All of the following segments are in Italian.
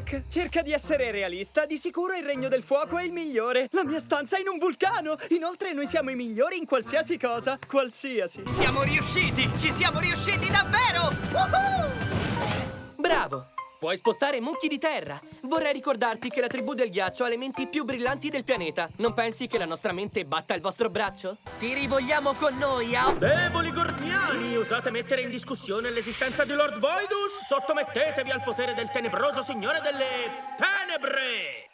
Jack, cerca di essere realista. Di sicuro il regno del fuoco è il migliore. La mia stanza è in un vulcano. Inoltre noi siamo i migliori in qualsiasi cosa. Qualsiasi. Siamo riusciti! Ci siamo riusciti davvero! Woohoo! Bravo! Puoi spostare mucchi di terra. Vorrei ricordarti che la tribù del ghiaccio ha le menti più brillanti del pianeta. Non pensi che la nostra mente batta il vostro braccio? Ti rivogliamo con noi, a... Deboli gormiani, osate mettere in discussione l'esistenza di Lord Voidus? Sottomettetevi al potere del tenebroso signore delle tenebre!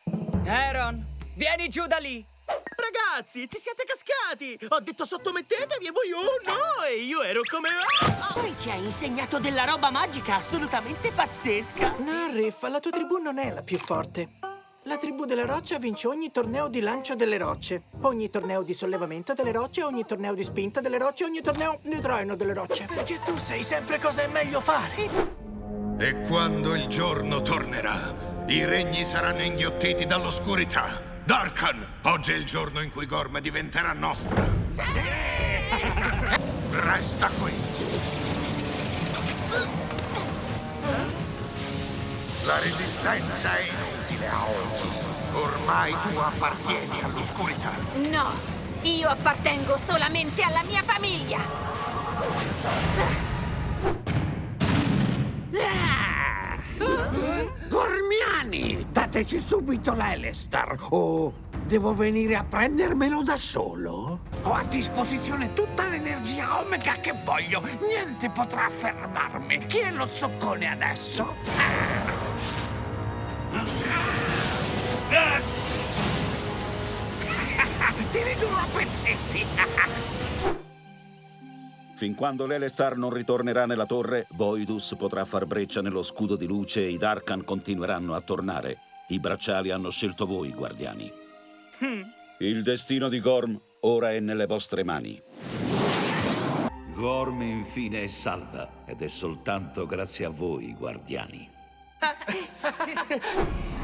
Aaron, vieni giù da lì. Ragazzi, ci siete cascati! Ho detto sottomettetevi e voi oh no! E io ero come... Ah! Poi ci hai insegnato della roba magica assolutamente pazzesca! Narrif, la tua tribù non è la più forte. La tribù della roccia vince ogni torneo di lancio delle rocce, ogni torneo di sollevamento delle rocce, ogni torneo di spinta delle rocce, ogni torneo di traino delle rocce. Perché tu sai sempre cosa è meglio fare! E quando il giorno tornerà, i regni saranno inghiottiti dall'oscurità. Darkan, oggi è il giorno in cui Gorm diventerà nostra. Resta La resistenza è inutile a oggi. Ormai tu appartieni all'oscurità. No, io appartengo solamente alla mia famiglia. Gormiani, dateci subito l'Elestar o devo venire a prendermelo da solo? Ho a disposizione tutta l'energia Omega che voglio. Niente potrà fermarmi. Chi è lo zoccone adesso? Ti ridurrò a pezzetti. Fin quando l'Elestar non ritornerà nella torre, Voidus potrà far breccia nello scudo di luce e i Darkan continueranno a tornare. I bracciali hanno scelto voi, guardiani. Il destino di Gorm ora è nelle vostre mani. Gorm infine è salva ed è soltanto grazie a voi, guardiani.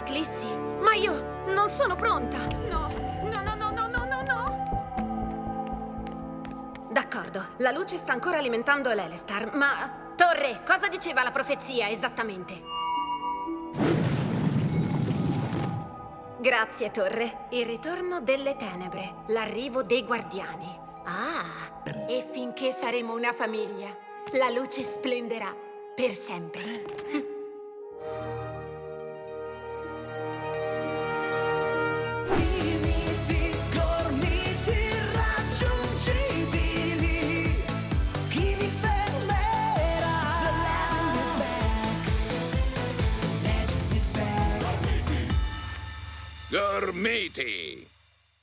L'eclissi. Ma io non sono pronta. No, no, no, no, no, no, no, no. D'accordo, la luce sta ancora alimentando l'Elestar, ma... Torre, cosa diceva la profezia esattamente? Grazie, Torre. Il ritorno delle tenebre, l'arrivo dei guardiani. Ah, e finché saremo una famiglia, la luce splenderà per sempre. Gormiti!